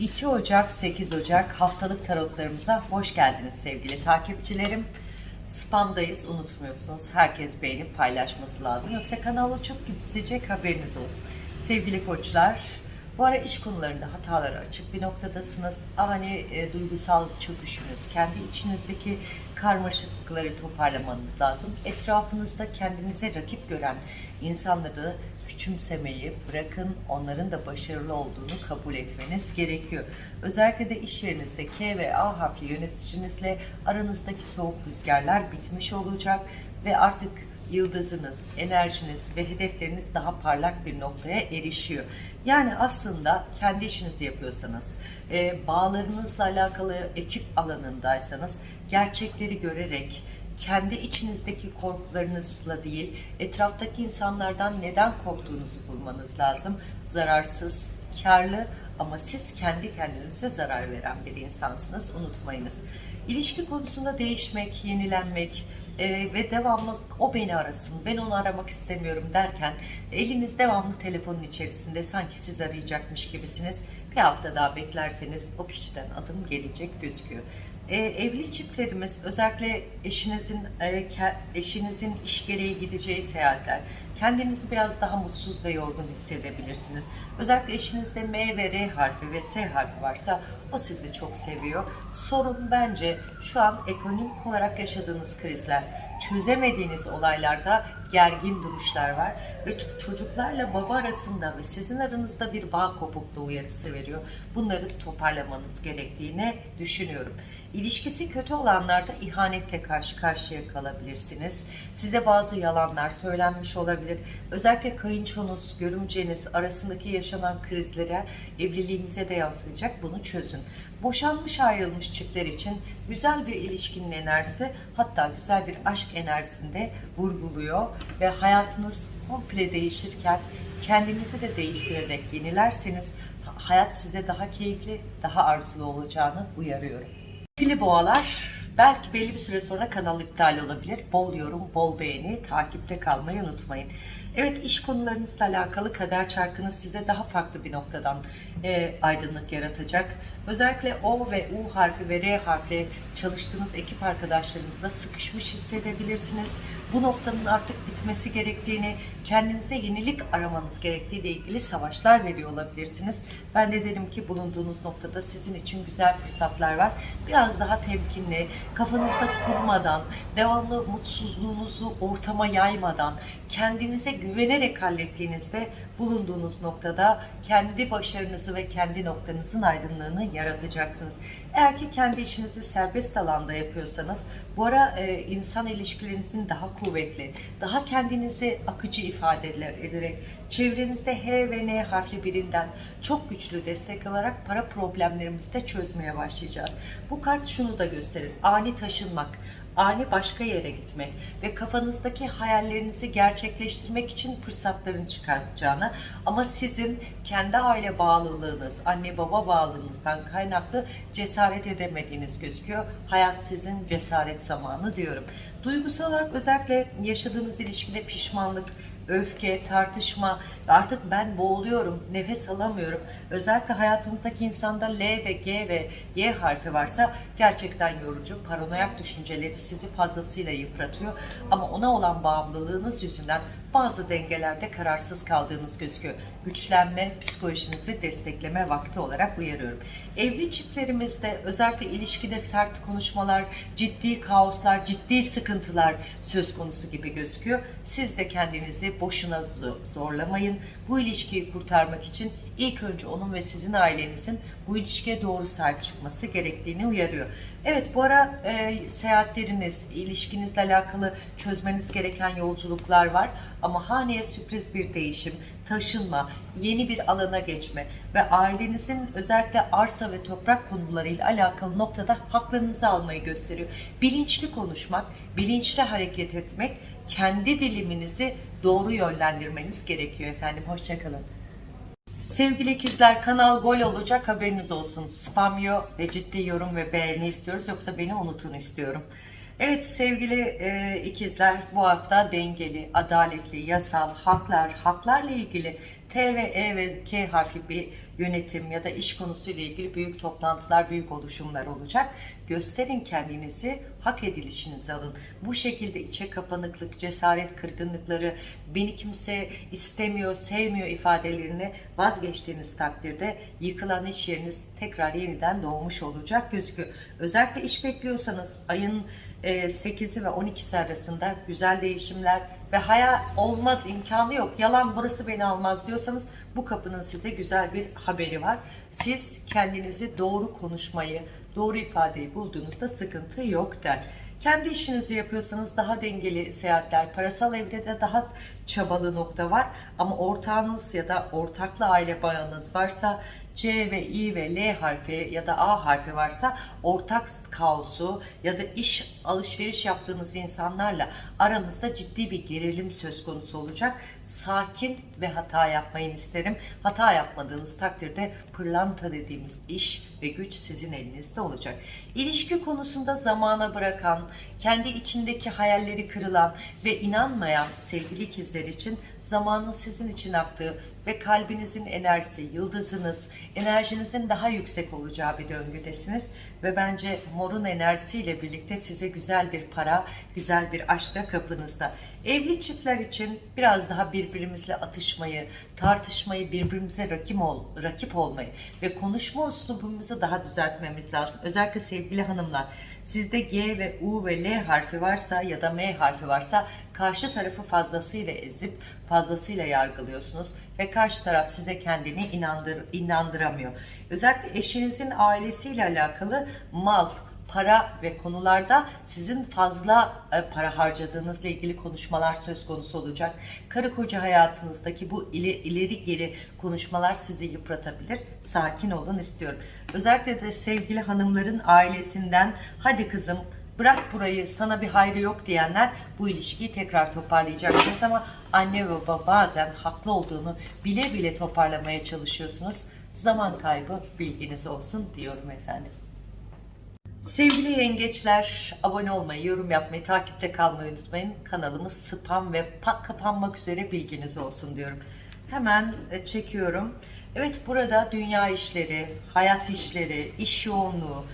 2 Ocak 8 Ocak haftalık tarotlarımıza hoş geldiniz sevgili takipçilerim. Spamdayız unutmuyorsunuz. Herkes beğenip paylaşması lazım. Yoksa kanal uçup gidecek haberiniz olsun. Sevgili koçlar bu ara iş konularında hatalara açık bir noktadasınız. Ani e, duygusal çöküşünüz, kendi içinizdeki karmaşıklıkları toparlamanız lazım. Etrafınızda kendinize rakip gören insanları küçümsemeyi bırakın onların da başarılı olduğunu kabul etmeniz gerekiyor. Özellikle de iş yerinizde K ve A harfli yöneticinizle aranızdaki soğuk rüzgarlar bitmiş olacak ve artık yıldızınız, enerjiniz ve hedefleriniz daha parlak bir noktaya erişiyor. Yani aslında kendi işinizi yapıyorsanız, e, bağlarınızla alakalı ekip alanındaysanız gerçekleri görerek, kendi içinizdeki korkularınızla değil, etraftaki insanlardan neden korktuğunuzu bulmanız lazım. Zararsız, karlı ama siz kendi kendinize zarar veren bir insansınız. Unutmayınız. İlişki konusunda değişmek, yenilenmek, e, ve devamlı o beni arasın, ben onu aramak istemiyorum derken eliniz devamlı telefonun içerisinde sanki siz arayacakmış gibisiniz. Bir hafta daha beklerseniz o kişiden adım gelecek gözüküyor. E, evli çiftlerimiz özellikle eşinizin e, ke- eşinizin iş gereği gideceği seyahatler kendinizi biraz daha mutsuz ve yorgun hissedebilirsiniz. Özellikle eşinizde M ve R harfi ve S harfi varsa o sizi çok seviyor. Sorun bence şu an ekonomik olarak yaşadığınız krizler, çözemediğiniz olaylarda gergin duruşlar var ve çocuklarla baba arasında ve sizin aranızda bir bağ kopukluğu uyarısı veriyor. Bunları toparlamanız gerektiğini düşünüyorum. İlişkisi kötü olanlarda ihanetle karşı karşıya kalabilirsiniz. Size bazı yalanlar söylenmiş olabilir. Özellikle kayınçonuz, görümceniz arasındaki yaşanan krizlere evliliğinize de yansıyacak. Bunu çözün. Boşanmış ayrılmış çiftler için güzel bir ilişkinin enerjisi hatta güzel bir aşk enerjisinde vurguluyor ve hayatınız komple değişirken kendinizi de değiştirerek yenilerseniz hayat size daha keyifli, daha arzulu olacağını uyarıyorum. Sevgili boğalar, belki belli bir süre sonra kanal iptal olabilir. Bol yorum, bol beğeni, takipte kalmayı unutmayın. Evet iş konularınızla alakalı kader çarkınız size daha farklı bir noktadan e, aydınlık yaratacak. Özellikle O ve U harfi ve R harfle çalıştığınız ekip arkadaşlarınızla sıkışmış hissedebilirsiniz. Bu noktanın artık bitmesi gerektiğini, kendinize yenilik aramanız gerektiğiyle ilgili savaşlar veriyor olabilirsiniz. Ben de derim ki bulunduğunuz noktada sizin için güzel fırsatlar var. Biraz daha temkinli, kafanızda kurmadan, devamlı mutsuzluğunuzu ortama yaymadan, kendinize güvenerek hallettiğinizde bulunduğunuz noktada kendi başarınızı ve kendi noktanızın aydınlığını yaratacaksınız. Eğer ki kendi işinizi serbest alanda yapıyorsanız bu ara e, insan ilişkilerinizin daha kuvvetli, daha kendinizi akıcı ifadeler ederek çevrenizde H ve N harfli birinden çok güçlü destek alarak para problemlerimizi de çözmeye başlayacağız. Bu kart şunu da gösterir. Ani taşınmak, ani başka yere gitmek ve kafanızdaki hayallerinizi gerçekleştirmek için fırsatların çıkartacağını ama sizin kendi aile bağlılığınız, anne baba bağlılığınızdan kaynaklı cesaret edemediğiniz gözüküyor. Hayat sizin cesaret zamanı diyorum. Duygusal olarak özellikle yaşadığınız ilişkide pişmanlık, öfke, tartışma artık ben boğuluyorum, nefes alamıyorum. Özellikle hayatınızdaki insanda L ve G ve Y harfi varsa gerçekten yorucu. Paranoyak düşünceleri sizi fazlasıyla yıpratıyor. Ama ona olan bağımlılığınız yüzünden bazı dengelerde kararsız kaldığınız gözüküyor. Güçlenme, psikolojinizi destekleme vakti olarak uyarıyorum. Evli çiftlerimizde özellikle ilişkide sert konuşmalar, ciddi kaoslar, ciddi sıkıntılar söz konusu gibi gözüküyor. Siz de kendinizi boşuna zo- zorlamayın. Bu ilişkiyi kurtarmak için ilk önce onun ve sizin ailenizin bu ilişkiye doğru sahip çıkması gerektiğini uyarıyor. Evet bu ara e, seyahatleriniz, ilişkinizle alakalı çözmeniz gereken yolculuklar var ama haneye sürpriz bir değişim, taşınma, yeni bir alana geçme ve ailenizin özellikle arsa ve toprak konularıyla alakalı noktada haklarınızı almayı gösteriyor. Bilinçli konuşmak, bilinçli hareket etmek, kendi diliminizi doğru yönlendirmeniz gerekiyor efendim. Hoşçakalın. Sevgili ikizler kanal gol olacak haberiniz olsun. Spam yok ve ciddi yorum ve beğeni istiyoruz yoksa beni unutun istiyorum. Evet sevgili e, ikizler bu hafta dengeli, adaletli, yasal, haklar, haklarla ilgili T ve E ve K harfi bir yönetim ya da iş konusuyla ilgili büyük toplantılar, büyük oluşumlar olacak. Gösterin kendinizi, hak edilişinizi alın. Bu şekilde içe kapanıklık, cesaret kırgınlıkları, beni kimse istemiyor, sevmiyor ifadelerini vazgeçtiğiniz takdirde yıkılan iş yeriniz tekrar yeniden doğmuş olacak gözüküyor. Özellikle iş bekliyorsanız ayın e, 8'i ve 12'si arasında güzel değişimler ve hayal olmaz imkanı yok. Yalan burası beni almaz diyorsanız bu kapının size güzel bir haberi var. Siz kendinizi doğru konuşmayı, doğru ifadeyi bulduğunuzda sıkıntı yok der. Kendi işinizi yapıyorsanız daha dengeli seyahatler, parasal evrede daha çabalı nokta var. Ama ortağınız ya da ortaklı aile bağınız varsa C ve I ve L harfi ya da A harfi varsa ortak kaosu ya da iş alışveriş yaptığınız insanlarla aramızda ciddi bir gerilim söz konusu olacak. Sakin ve hata yapmayın isterim. Hata yapmadığınız takdirde pırlanta dediğimiz iş ve güç sizin elinizde olacak. İlişki konusunda zamana bırakan, kendi içindeki hayalleri kırılan ve inanmayan sevgili ikizler için zamanın sizin için aktığı ve kalbinizin enerjisi, yıldızınız, enerjinizin daha yüksek olacağı bir döngüdesiniz. Ve bence morun enerjisiyle birlikte size güzel bir para, güzel bir aşk da kapınızda. Evli çiftler için biraz daha birbirimizle atışmayı, tartışmayı, birbirimize rakip, ol, rakip olmayı ve konuşma üslubumuzu daha düzeltmemiz lazım. Özellikle sevgili hanımlar, sizde G ve U ve L harfi varsa ya da M harfi varsa karşı tarafı fazlasıyla ezip fazlasıyla yargılıyorsunuz ve karşı taraf size kendini inandır, inandıramıyor. Özellikle eşinizin ailesiyle alakalı mal, para ve konularda sizin fazla e, para harcadığınızla ilgili konuşmalar söz konusu olacak. Karı koca hayatınızdaki bu ile, ileri geri konuşmalar sizi yıpratabilir. Sakin olun istiyorum. Özellikle de sevgili hanımların ailesinden hadi kızım bırak burayı sana bir hayrı yok diyenler bu ilişkiyi tekrar toparlayacaksınız ama anne ve baba bazen haklı olduğunu bile bile toparlamaya çalışıyorsunuz. Zaman kaybı bilginiz olsun diyorum efendim. Sevgili yengeçler, abone olmayı, yorum yapmayı, takipte kalmayı unutmayın. Kanalımız spam ve pak kapanmak üzere bilginiz olsun diyorum. Hemen e, çekiyorum. Evet burada dünya işleri, hayat işleri, iş yoğunluğu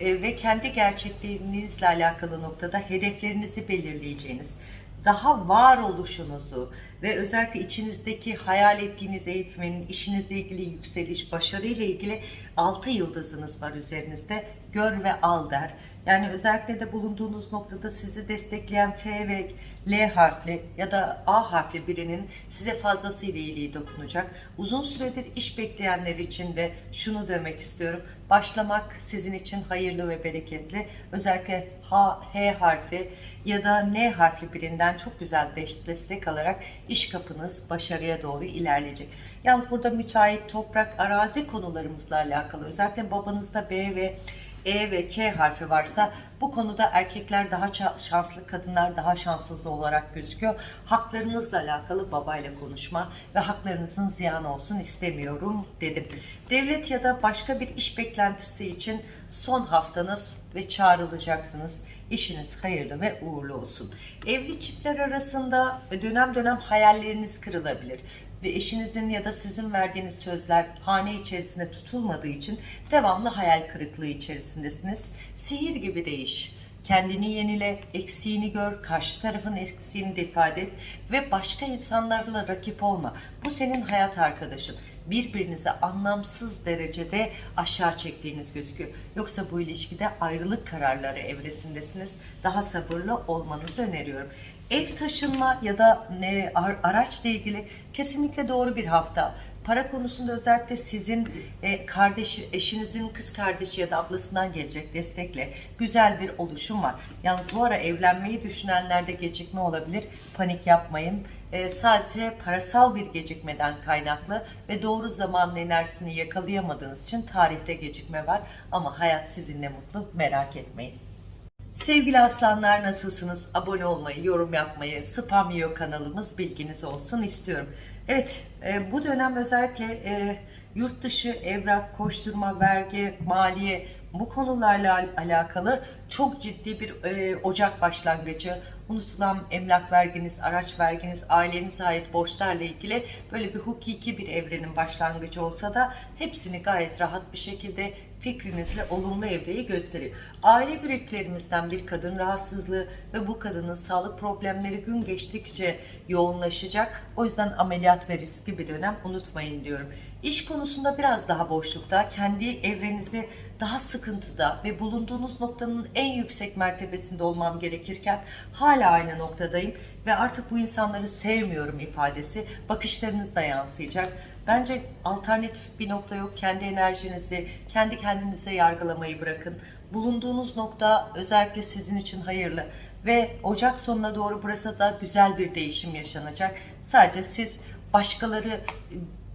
e, ve kendi gerçekliğinizle alakalı noktada hedeflerinizi belirleyeceğiniz, daha varoluşunuzu ve özellikle içinizdeki hayal ettiğiniz eğitimin, işinizle ilgili yükseliş, başarıyla ilgili altı yıldızınız var üzerinizde. Gör ve al der. Yani özellikle de bulunduğunuz noktada sizi destekleyen F ve L harfli ya da A harfli birinin size fazlasıyla iyiliği dokunacak. Uzun süredir iş bekleyenler için de şunu demek istiyorum. Başlamak sizin için hayırlı ve bereketli. Özellikle H, H harfi ya da N harfli birinden çok güzel destek alarak iş kapınız başarıya doğru ilerleyecek. Yalnız burada müteahhit, toprak, arazi konularımızla alakalı özellikle babanızda B ve e ve K harfi varsa bu konuda erkekler daha şanslı, kadınlar daha şanssız olarak gözüküyor. Haklarınızla alakalı babayla konuşma ve haklarınızın ziyan olsun istemiyorum dedim. Devlet ya da başka bir iş beklentisi için son haftanız ve çağrılacaksınız. İşiniz hayırlı ve uğurlu olsun. Evli çiftler arasında dönem dönem hayalleriniz kırılabilir ve eşinizin ya da sizin verdiğiniz sözler hane içerisinde tutulmadığı için devamlı hayal kırıklığı içerisindesiniz. Sihir gibi değiş. Kendini yenile, eksiğini gör, karşı tarafın eksiğini de ifade et ve başka insanlarla rakip olma. Bu senin hayat arkadaşın. Birbirinize anlamsız derecede aşağı çektiğiniz gözüküyor. Yoksa bu ilişkide ayrılık kararları evresindesiniz. Daha sabırlı olmanızı öneriyorum. Ev taşınma ya da e, araçla ilgili kesinlikle doğru bir hafta. Para konusunda özellikle sizin e, kardeşi, eşinizin kız kardeşi ya da ablasından gelecek destekle güzel bir oluşum var. Yalnız bu ara evlenmeyi düşünenlerde gecikme olabilir. Panik yapmayın. E, sadece parasal bir gecikmeden kaynaklı ve doğru zamanın enerjisini yakalayamadığınız için tarihte gecikme var. Ama hayat sizinle mutlu merak etmeyin. Sevgili aslanlar nasılsınız? Abone olmayı, yorum yapmayı, spam yiyor kanalımız bilginiz olsun istiyorum. Evet e, bu dönem özellikle e, yurt dışı evrak, koşturma, vergi, maliye bu konularla al- alakalı çok ciddi bir e, Ocak başlangıcı, unutulan emlak verginiz, araç verginiz, ailenize ait borçlarla ilgili böyle bir hukuki bir evrenin başlangıcı olsa da hepsini gayet rahat bir şekilde fikrinizle olumlu evreyi gösteriyor. Aile büyüklerimizden bir kadın rahatsızlığı ve bu kadının sağlık problemleri gün geçtikçe yoğunlaşacak. O yüzden ameliyat ve riskli bir dönem unutmayın diyorum. İş konusunda biraz daha boşlukta, kendi evrenizi daha sıkıntıda ve bulunduğunuz noktanın en yüksek mertebesinde olmam gerekirken hala aynı noktadayım ve artık bu insanları sevmiyorum ifadesi bakışlarınızda yansıyacak. Bence alternatif bir nokta yok. Kendi enerjinizi, kendi kendinize yargılamayı bırakın. Bulunduğunuz nokta özellikle sizin için hayırlı ve Ocak sonuna doğru burası da güzel bir değişim yaşanacak. Sadece siz başkaları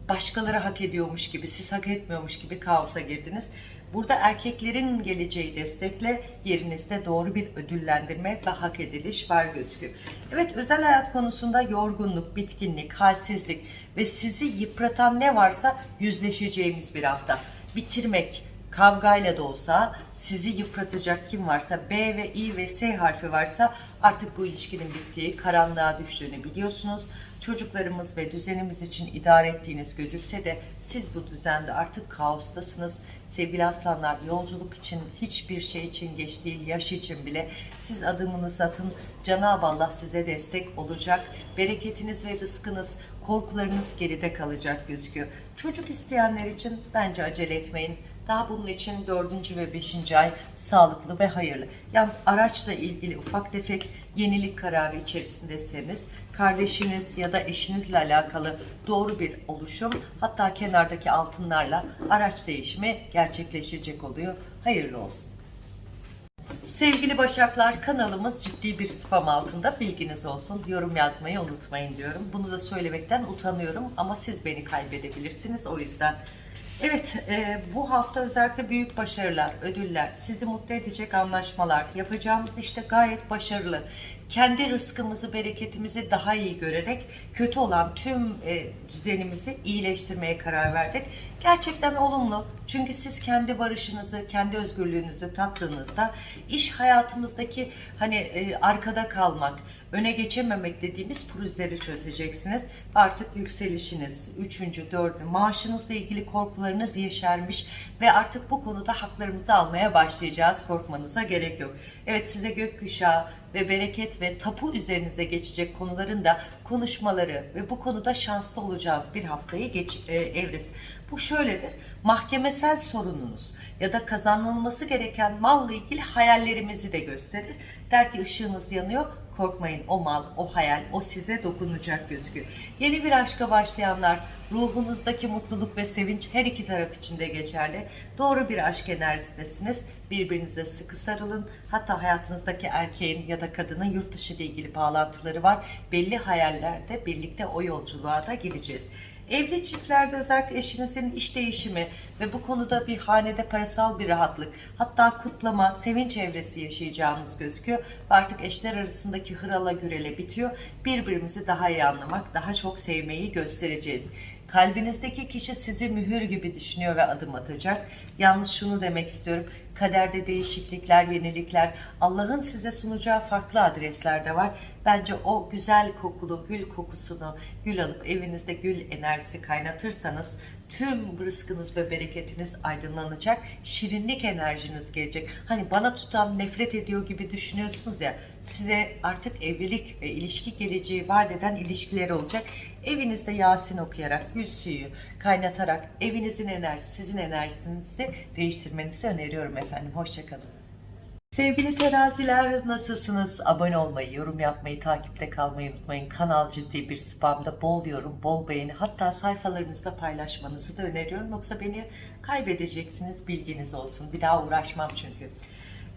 başkaları hak ediyormuş gibi, siz hak etmiyormuş gibi kaosa girdiniz. Burada erkeklerin geleceği destekle yerinizde doğru bir ödüllendirme ve hak ediliş var gözüküyor. Evet özel hayat konusunda yorgunluk, bitkinlik, halsizlik ve sizi yıpratan ne varsa yüzleşeceğimiz bir hafta. Bitirmek, kavgayla da olsa sizi yıpratacak kim varsa B ve I ve S harfi varsa artık bu ilişkinin bittiği, karanlığa düştüğünü biliyorsunuz. Çocuklarımız ve düzenimiz için idare ettiğiniz gözükse de siz bu düzende artık kaostasınız. Sevgili aslanlar yolculuk için hiçbir şey için geç değil, yaş için bile siz adımınızı atın. Cenab-ı Allah size destek olacak. Bereketiniz ve rızkınız korkularınız geride kalacak gözüküyor. Çocuk isteyenler için bence acele etmeyin. Daha bunun için dördüncü ve beşinci ay sağlıklı ve hayırlı. Yalnız araçla ilgili ufak tefek yenilik kararı içerisindeseniz kardeşiniz ya da eşinizle alakalı doğru bir oluşum hatta kenardaki altınlarla araç değişimi gerçekleşecek oluyor. Hayırlı olsun. Sevgili Başaklar kanalımız ciddi bir spam altında bilginiz olsun. Yorum yazmayı unutmayın diyorum. Bunu da söylemekten utanıyorum ama siz beni kaybedebilirsiniz o yüzden. Evet e, bu hafta özellikle büyük başarılar, ödüller, sizi mutlu edecek anlaşmalar, yapacağımız işte gayet başarılı. Kendi rızkımızı, bereketimizi daha iyi görerek kötü olan tüm e, düzenimizi iyileştirmeye karar verdik. Gerçekten olumlu. Çünkü siz kendi barışınızı, kendi özgürlüğünüzü tattığınızda iş hayatımızdaki hani e, arkada kalmak, öne geçememek dediğimiz pürüzleri çözeceksiniz. Artık yükselişiniz, üçüncü, dördü, maaşınızla ilgili korkularınız yeşermiş ve artık bu konuda haklarımızı almaya başlayacağız. Korkmanıza gerek yok. Evet size gökkuşağı ve bereket ve tapu üzerinize geçecek konuların da konuşmaları ve bu konuda şanslı olacağınız bir haftayı geç, e, evresi. Bu şöyledir. Mahkemesel sorununuz ya da kazanılması gereken malla ilgili hayallerimizi de gösterir. Der ki ışığınız yanıyor, korkmayın o mal, o hayal, o size dokunacak gözüküyor. Yeni bir aşka başlayanlar, ruhunuzdaki mutluluk ve sevinç her iki taraf için de geçerli. Doğru bir aşk enerjisindesiniz. Birbirinize sıkı sarılın. Hatta hayatınızdaki erkeğin ya da kadının yurt dışı ile ilgili bağlantıları var. Belli hayallerde birlikte o yolculuğa da gireceğiz. Evli çiftlerde özellikle eşinizin iş değişimi ve bu konuda bir hanede parasal bir rahatlık, hatta kutlama, sevinç evresi yaşayacağınız gözüküyor. Artık eşler arasındaki hırala gürele bitiyor. Birbirimizi daha iyi anlamak, daha çok sevmeyi göstereceğiz. Kalbinizdeki kişi sizi mühür gibi düşünüyor ve adım atacak. Yalnız şunu demek istiyorum. Kaderde değişiklikler, yenilikler, Allah'ın size sunacağı farklı adresler de var. Bence o güzel kokulu gül kokusunu gül alıp evinizde gül enerjisi kaynatırsanız tüm rızkınız ve bereketiniz aydınlanacak. Şirinlik enerjiniz gelecek. Hani bana tutan nefret ediyor gibi düşünüyorsunuz ya size artık evlilik ve ilişki geleceği vaat eden ilişkiler olacak. Evinizde Yasin okuyarak, gül suyu kaynatarak evinizin enerjisi, sizin enerjinizi değiştirmenizi öneriyorum efendim. Hoşçakalın. Sevgili teraziler nasılsınız? Abone olmayı, yorum yapmayı, takipte kalmayı unutmayın. Kanal ciddi bir spamda bol yorum, bol beğeni hatta sayfalarınızda paylaşmanızı da öneriyorum. Yoksa beni kaybedeceksiniz bilginiz olsun. Bir daha uğraşmam çünkü.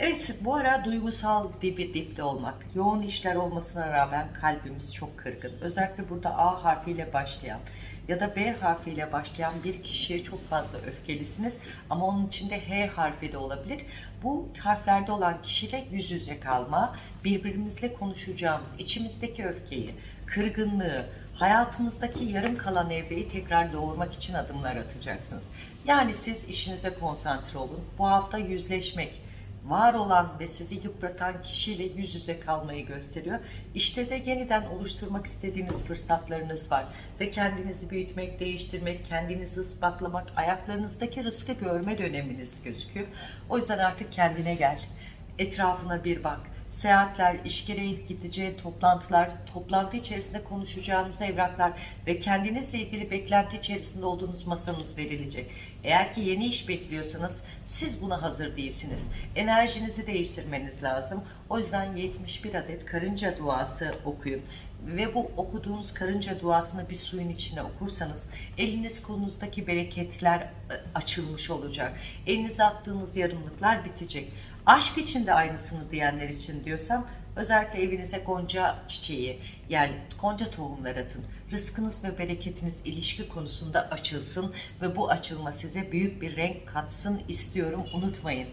Evet bu ara duygusal dibi dipte olmak, yoğun işler olmasına rağmen kalbimiz çok kırgın. Özellikle burada A harfiyle başlayan ya da B harfiyle başlayan bir kişiye çok fazla öfkelisiniz ama onun içinde H harfi de olabilir. Bu harflerde olan kişiyle yüz yüze kalma, birbirimizle konuşacağımız, içimizdeki öfkeyi, kırgınlığı, hayatınızdaki yarım kalan evreyi tekrar doğurmak için adımlar atacaksınız. Yani siz işinize konsantre olun. Bu hafta yüzleşmek, var olan ve sizi yıpratan kişiyle yüz yüze kalmayı gösteriyor. İşte de yeniden oluşturmak istediğiniz fırsatlarınız var. Ve kendinizi büyütmek, değiştirmek, kendinizi ispatlamak, ayaklarınızdaki rızkı görme döneminiz gözüküyor. O yüzden artık kendine gel. Etrafına bir bak. Seyahatler, iş gereği gideceği toplantılar, toplantı içerisinde konuşacağınız evraklar ve kendinizle ilgili beklenti içerisinde olduğunuz masanız verilecek. Eğer ki yeni iş bekliyorsanız siz buna hazır değilsiniz. Enerjinizi değiştirmeniz lazım. O yüzden 71 adet karınca duası okuyun ve bu okuduğunuz karınca duasını bir suyun içine okursanız eliniz kolunuzdaki bereketler e, açılmış olacak. Elinize attığınız yarımlıklar bitecek. Aşk için de aynısını diyenler için diyorsam özellikle evinize gonca çiçeği, yani gonca tohumları atın. Rızkınız ve bereketiniz ilişki konusunda açılsın ve bu açılma size büyük bir renk katsın istiyorum unutmayın.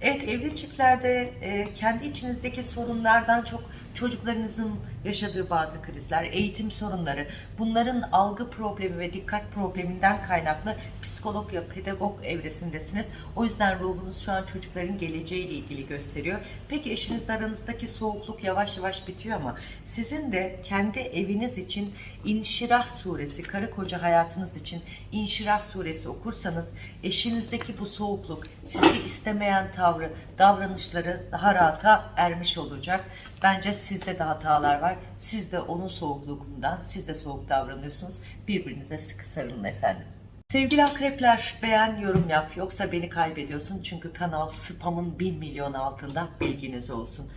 Evet evli çiftlerde e, kendi içinizdeki sorunlardan çok çocuklarınızın yaşadığı bazı krizler, eğitim sorunları, bunların algı problemi ve dikkat probleminden kaynaklı psikolog ya pedagog evresindesiniz. O yüzden ruhunuz şu an çocukların geleceğiyle ilgili gösteriyor. Peki eşinizle aranızdaki soğukluk yavaş yavaş bitiyor ama sizin de kendi eviniz için İnşirah suresi, karı koca hayatınız için İnşirah suresi okursanız eşinizdeki bu soğukluk, sizi istemeyen tavrı, davranışları daha rahata ermiş olacak. Bence sizde de hatalar var. Siz de onun soğukluğundan, siz de soğuk davranıyorsunuz. Birbirinize sıkı sarılın efendim. Sevgili akrepler beğen yorum yap yoksa beni kaybediyorsun çünkü kanal spamın 1 milyon altında bilginiz olsun.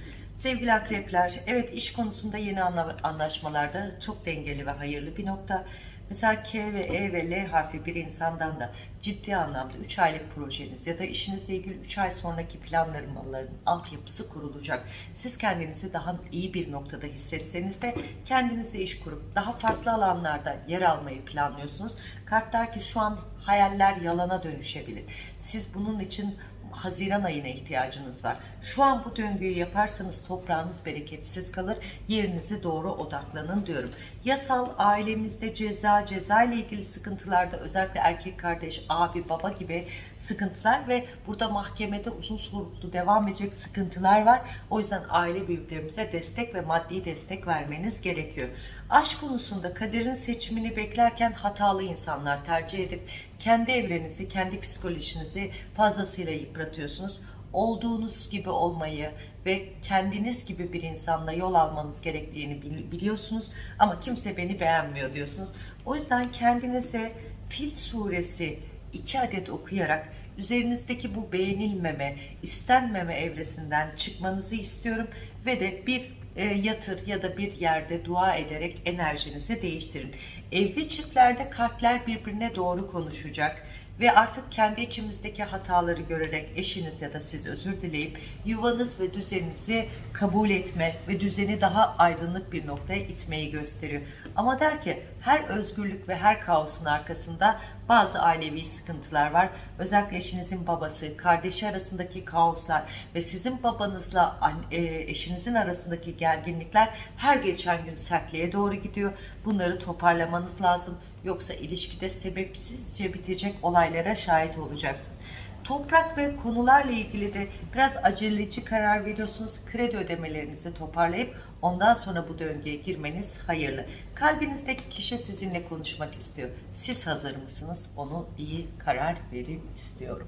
Sevgili akrepler evet iş konusunda yeni anla- anlaşmalarda çok dengeli ve hayırlı bir nokta. Mesela K ve E ve L harfi bir insandan da ciddi anlamda 3 aylık projeniz ya da işinizle ilgili 3 ay sonraki planlamaların altyapısı kurulacak. Siz kendinizi daha iyi bir noktada hissetseniz de kendinize iş kurup daha farklı alanlarda yer almayı planlıyorsunuz. Kart ki şu an hayaller yalana dönüşebilir. Siz bunun için Haziran ayına ihtiyacınız var. Şu an bu döngüyü yaparsanız toprağınız bereketsiz kalır. Yerinize doğru odaklanın diyorum. Yasal ailemizde ceza, ceza ile ilgili sıkıntılarda özellikle erkek kardeş, abi, baba gibi sıkıntılar ve burada mahkemede uzun soluklu devam edecek sıkıntılar var. O yüzden aile büyüklerimize destek ve maddi destek vermeniz gerekiyor. Aşk konusunda kaderin seçimini beklerken hatalı insanlar tercih edip kendi evrenizi, kendi psikolojinizi fazlasıyla yıpratıyorsunuz. Olduğunuz gibi olmayı ve kendiniz gibi bir insanla yol almanız gerektiğini bil- biliyorsunuz ama kimse beni beğenmiyor diyorsunuz. O yüzden kendinize Fil suresi iki adet okuyarak üzerinizdeki bu beğenilmeme, istenmeme evresinden çıkmanızı istiyorum ve de bir e, yatır ya da bir yerde dua ederek enerjinizi değiştirin. Evli çiftlerde kalpler birbirine doğru konuşacak ve artık kendi içimizdeki hataları görerek eşiniz ya da siz özür dileyip yuvanız ve düzeninizi kabul etme ve düzeni daha aydınlık bir noktaya itmeyi gösteriyor. Ama der ki her özgürlük ve her kaosun arkasında bazı ailevi sıkıntılar var. Özellikle eşinizin babası, kardeşi arasındaki kaoslar ve sizin babanızla an- e, eşinizin arasındaki gerginlikler her geçen gün sertliğe doğru gidiyor. Bunları toparlamanız lazım. Yoksa ilişkide sebepsizce bitecek olaylara şahit olacaksınız. Toprak ve konularla ilgili de biraz aceleci karar veriyorsunuz. Kredi ödemelerinizi toparlayıp ondan sonra bu döngüye girmeniz hayırlı. Kalbinizdeki kişi sizinle konuşmak istiyor. Siz hazır mısınız? Onu iyi karar verin istiyorum.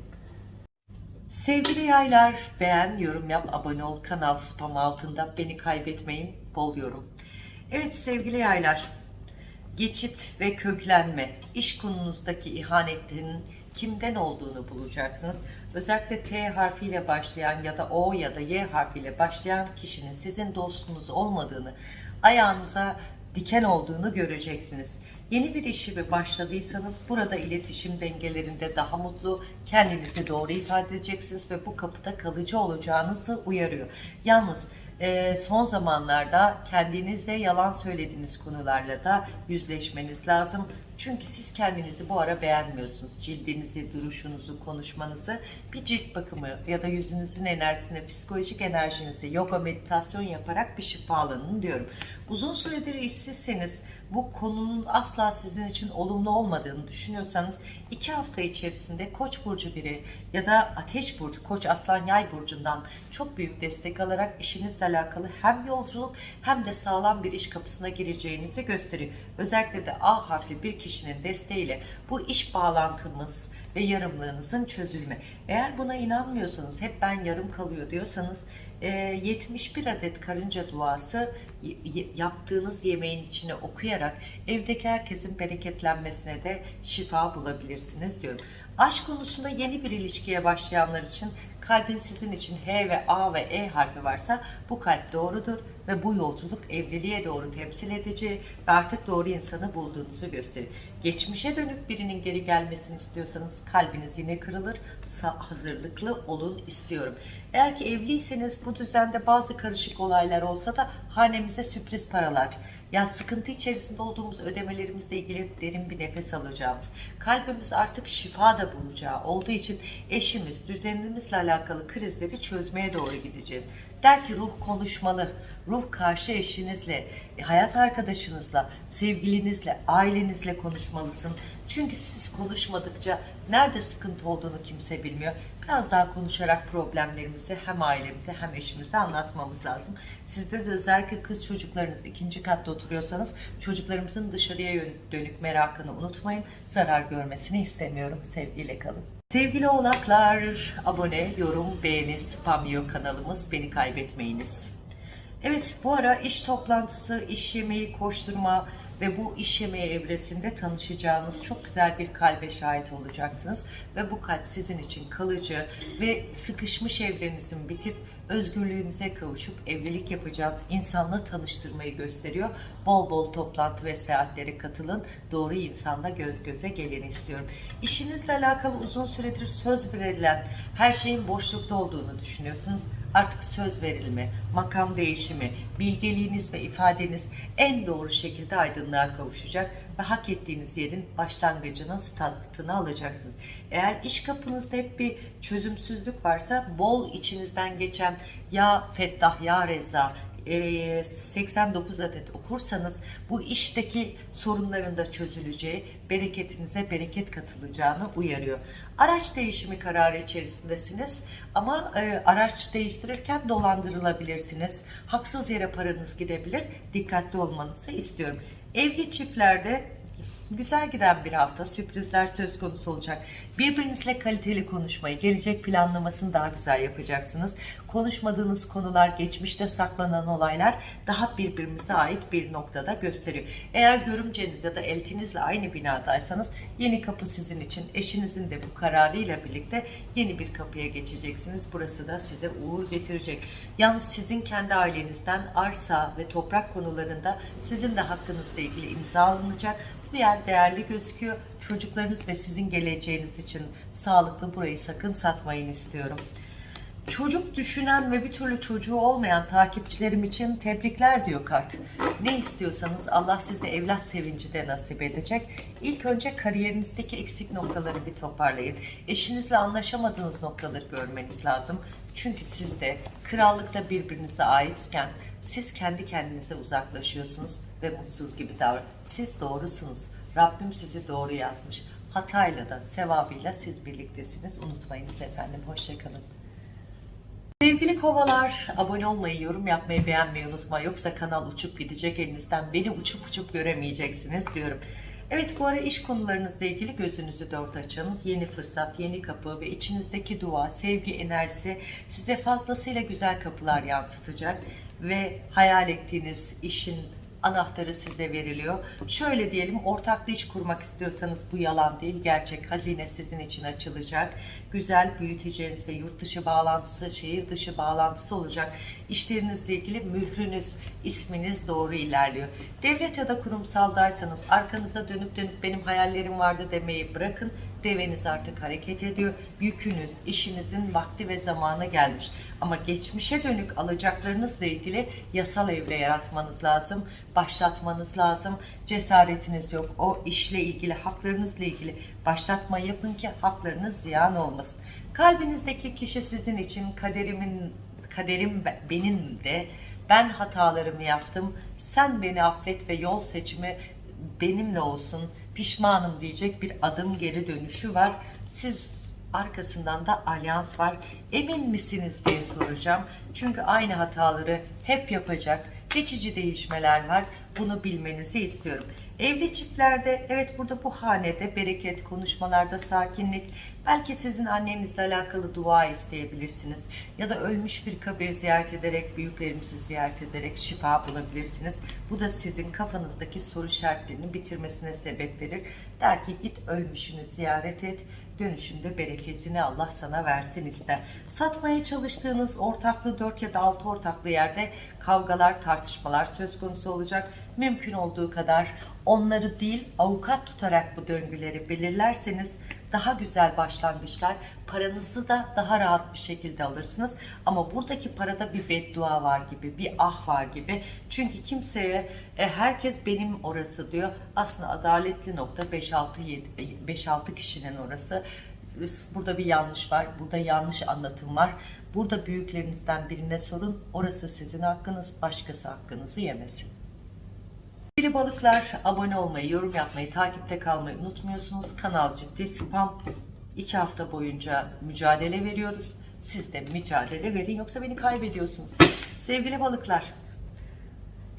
Sevgili yaylar, beğen, yorum yap, abone ol, kanal spam altında beni kaybetmeyin, bol yorum. Evet sevgili yaylar, geçit ve köklenme, iş konunuzdaki ihanetlerin kimden olduğunu bulacaksınız. Özellikle T harfiyle başlayan ya da O ya da Y harfiyle başlayan kişinin sizin dostunuz olmadığını, ayağınıza diken olduğunu göreceksiniz. Yeni bir işi ve başladıysanız burada iletişim dengelerinde daha mutlu, kendinizi doğru ifade edeceksiniz ve bu kapıda kalıcı olacağınızı uyarıyor. Yalnız e, son zamanlarda kendinize yalan söylediğiniz konularla da yüzleşmeniz lazım. Çünkü siz kendinizi bu ara beğenmiyorsunuz. Cildinizi, duruşunuzu, konuşmanızı bir cilt bakımı ya da yüzünüzün enerjisine, psikolojik enerjinizi yoga, meditasyon yaparak bir şifalanın diyorum. Uzun süredir işsizseniz bu konunun asla sizin için olumlu olmadığını düşünüyorsanız iki hafta içerisinde Koç burcu biri ya da Ateş burcu, Koç Aslan Yay burcundan çok büyük destek alarak işinizle alakalı hem yolculuk hem de sağlam bir iş kapısına gireceğinizi gösteriyor. Özellikle de A harfli bir kişinin desteğiyle bu iş bağlantımız ve yarımlığınızın çözülme. Eğer buna inanmıyorsanız, hep ben yarım kalıyor diyorsanız e, 71 adet karınca duası yaptığınız yemeğin içine okuyarak evdeki herkesin bereketlenmesine de şifa bulabilirsiniz diyorum. Aşk konusunda yeni bir ilişkiye başlayanlar için kalbin sizin için H ve A ve E harfi varsa bu kalp doğrudur ve bu yolculuk evliliğe doğru temsil edici ve artık doğru insanı bulduğunuzu gösterir. Geçmişe dönük birinin geri gelmesini istiyorsanız kalbiniz yine kırılır. Hazırlıklı olun istiyorum. Eğer ki evliyseniz bu düzende bazı karışık olaylar olsa da hanemize sürpriz paralar, ya sıkıntı içerisinde olduğumuz ödemelerimizle ilgili derin bir nefes alacağımız, kalbimiz artık şifa da bulacağı olduğu için eşimiz, düzenimizle alakalı krizleri çözmeye doğru gideceğiz. Der ki ruh konuşmalı, ruh karşı eşinizle, e, hayat arkadaşınızla, sevgilinizle, ailenizle konuşmalısın. Çünkü siz konuşmadıkça nerede sıkıntı olduğunu kimse bilmiyor. Biraz daha konuşarak problemlerimizi hem ailemize hem eşimize anlatmamız lazım. Sizde de özellikle kız çocuklarınız ikinci katta oturuyorsanız çocuklarımızın dışarıya dönük merakını unutmayın. Zarar görmesini istemiyorum. Sevgiyle kalın. Sevgili oğlaklar, abone, yorum, beğeni, spam yiyor kanalımız. Beni kaybetmeyiniz. Evet bu ara iş toplantısı, iş yemeği, koşturma ve bu iş yemeği evresinde tanışacağınız çok güzel bir kalbe şahit olacaksınız. Ve bu kalp sizin için kalıcı ve sıkışmış evlerinizin bitip özgürlüğünüze kavuşup evlilik yapacağınız insanla tanıştırmayı gösteriyor. Bol bol toplantı ve seyahatlere katılın. Doğru insanla göz göze geleni istiyorum. İşinizle alakalı uzun süredir söz verilen her şeyin boşlukta olduğunu düşünüyorsunuz artık söz verilme, makam değişimi, bilgeliğiniz ve ifadeniz en doğru şekilde aydınlığa kavuşacak ve hak ettiğiniz yerin başlangıcının statını alacaksınız. Eğer iş kapınızda hep bir çözümsüzlük varsa bol içinizden geçen ya Fettah ya Reza e, 89 adet okursanız bu işteki sorunların da çözüleceği, bereketinize bereket katılacağını uyarıyor. Araç değişimi kararı içerisindesiniz ama e, araç değiştirirken dolandırılabilirsiniz. Haksız yere paranız gidebilir. Dikkatli olmanızı istiyorum. Evli çiftlerde Güzel giden bir hafta, sürprizler söz konusu olacak. Birbirinizle kaliteli konuşmayı, gelecek planlamasını daha güzel yapacaksınız. Konuşmadığınız konular, geçmişte saklanan olaylar daha birbirimize ait bir noktada gösteriyor. Eğer görümceniz ya da eltinizle aynı binadaysanız yeni kapı sizin için, eşinizin de bu kararıyla birlikte yeni bir kapıya geçeceksiniz. Burası da size uğur getirecek. Yalnız sizin kendi ailenizden arsa ve toprak konularında sizin de hakkınızla ilgili imza alınacak. Bu yer değerli gözüküyor. Çocuklarınız ve sizin geleceğiniz için sağlıklı burayı sakın satmayın istiyorum. Çocuk düşünen ve bir türlü çocuğu olmayan takipçilerim için tebrikler diyor kart. Ne istiyorsanız Allah size evlat sevinci de nasip edecek. İlk önce kariyerinizdeki eksik noktaları bir toparlayın. Eşinizle anlaşamadığınız noktaları görmeniz lazım. Çünkü siz de krallıkta birbirinize aitken siz kendi kendinize uzaklaşıyorsunuz ve mutsuz gibi davran. Siz doğrusunuz. Rabbim sizi doğru yazmış. Hatayla da sevabıyla siz birliktesiniz. Unutmayınız efendim. Hoşçakalın. Sevgili kovalar, abone olmayı, yorum yapmayı, beğenmeyi unutma. Yoksa kanal uçup gidecek elinizden. Beni uçup uçup göremeyeceksiniz diyorum. Evet bu ara iş konularınızla ilgili gözünüzü dört açın. Yeni fırsat, yeni kapı ve içinizdeki dua, sevgi enerjisi size fazlasıyla güzel kapılar yansıtacak. Ve hayal ettiğiniz işin anahtarı size veriliyor. Şöyle diyelim ortaklı iş kurmak istiyorsanız bu yalan değil gerçek hazine sizin için açılacak. Güzel büyüteceğiniz ve yurt dışı bağlantısı, şehir dışı bağlantısı olacak. İşlerinizle ilgili mührünüz, isminiz doğru ilerliyor. Devlet ya da kurumsaldaysanız arkanıza dönüp dönüp benim hayallerim vardı demeyi bırakın. Deveniz artık hareket ediyor. Yükünüz, işinizin vakti ve zamanı gelmiş. Ama geçmişe dönük alacaklarınızla ilgili yasal evre yaratmanız lazım. başlatmanız lazım. Cesaretiniz yok. O işle ilgili, haklarınızla ilgili başlatma yapın ki haklarınız ziyan olmasın. Kalbinizdeki kişi sizin için kaderimin kaderim be- benim de ben hatalarımı yaptım. Sen beni affet ve yol seçimi benimle olsun. Pişmanım diyecek bir adım geri dönüşü var. Siz arkasından da alyans var. Emin misiniz diye soracağım. Çünkü aynı hataları hep yapacak. Geçici değişmeler var. Bunu bilmenizi istiyorum. Evli çiftlerde evet burada bu hanede bereket, konuşmalarda sakinlik, belki sizin annenizle alakalı dua isteyebilirsiniz. Ya da ölmüş bir kabir ziyaret ederek, büyüklerimizi ziyaret ederek şifa bulabilirsiniz. Bu da sizin kafanızdaki soru işaretlerini bitirmesine sebep verir. Der ki git ölmüşünü ziyaret et, dönüşünde bereketini Allah sana versin ister. Satmaya çalıştığınız ortaklı 4 ya da 6 ortaklı yerde kavgalar, tartışmalar söz konusu olacak. Mümkün olduğu kadar onları değil avukat tutarak bu döngüleri belirlerseniz daha güzel başlangıçlar, paranızı da daha rahat bir şekilde alırsınız. Ama buradaki parada bir beddua var gibi, bir ah var gibi. Çünkü kimseye e, herkes benim orası diyor. Aslında adaletli nokta 5-6 5-6 kişinin orası. Burada bir yanlış var, burada yanlış anlatım var. Burada büyüklerinizden birine sorun. Orası sizin hakkınız, başkası hakkınızı yemesin. Sevgili balıklar abone olmayı, yorum yapmayı, takipte kalmayı unutmuyorsunuz. Kanal ciddi spam. İki hafta boyunca mücadele veriyoruz. Siz de mücadele verin yoksa beni kaybediyorsunuz. Sevgili balıklar,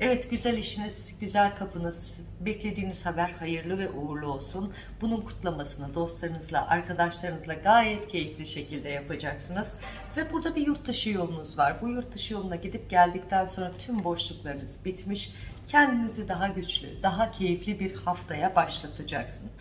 Evet güzel işiniz, güzel kapınız, beklediğiniz haber hayırlı ve uğurlu olsun. Bunun kutlamasını dostlarınızla, arkadaşlarınızla gayet keyifli şekilde yapacaksınız. Ve burada bir yurt dışı yolunuz var. Bu yurt dışı yoluna gidip geldikten sonra tüm boşluklarınız bitmiş. Kendinizi daha güçlü, daha keyifli bir haftaya başlatacaksınız.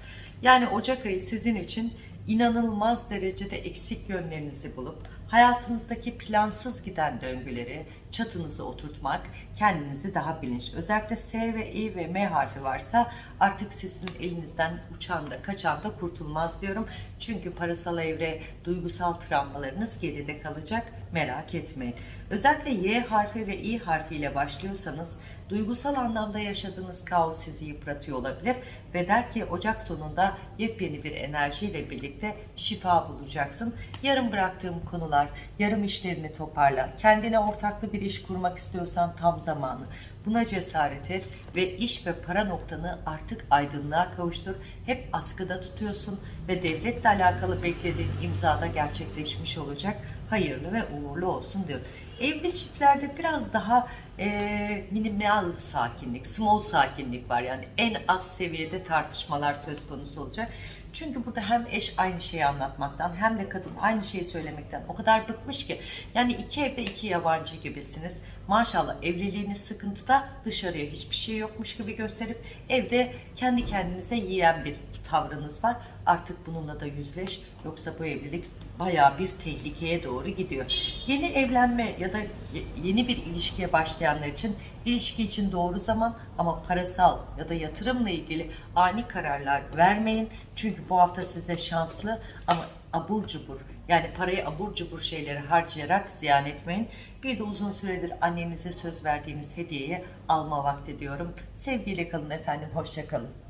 Yani Ocak ayı sizin için inanılmaz derecede eksik yönlerinizi bulup hayatınızdaki plansız giden döngüleri çatınıza oturtmak, kendinizi daha bilinçli. Özellikle S ve İ ve M harfi varsa artık sizin elinizden uçan da kaçan da kurtulmaz diyorum. Çünkü parasal evre, duygusal travmalarınız geride kalacak. Merak etmeyin. Özellikle Y harfi ve İ harfiyle başlıyorsanız duygusal anlamda yaşadığınız kaos sizi yıpratıyor olabilir ve der ki Ocak sonunda yepyeni bir enerjiyle birlikte şifa bulacaksın. Yarım bıraktığım konular, yarım işlerini toparla, kendine ortaklı bir iş kurmak istiyorsan tam zamanı. Buna cesaret et ve iş ve para noktanı artık aydınlığa kavuştur. Hep askıda tutuyorsun ve devletle alakalı beklediğin imzada gerçekleşmiş olacak. Hayırlı ve uğurlu olsun diyor. Evli çiftlerde biraz daha e, minimal sakinlik, small sakinlik var. Yani en az seviyede tartışmalar söz konusu olacak. Çünkü burada hem eş aynı şeyi anlatmaktan hem de kadın aynı şeyi söylemekten o kadar bıkmış ki. Yani iki evde iki yabancı gibisiniz. Maşallah evliliğiniz sıkıntıda dışarıya hiçbir şey yokmuş gibi gösterip evde kendi kendinize yiyen bir tavrınız var. Artık bununla da yüzleş. Yoksa bu evlilik bayağı bir tehlikeye doğru gidiyor. Yeni evlenme ya da yeni bir ilişkiye başlayanlar için ilişki için doğru zaman ama parasal ya da yatırımla ilgili ani kararlar vermeyin. Çünkü bu hafta size şanslı ama abur cubur yani parayı abur cubur şeyleri harcayarak ziyan etmeyin. Bir de uzun süredir annenize söz verdiğiniz hediyeyi alma vakti diyorum. Sevgiyle kalın efendim, hoşça kalın.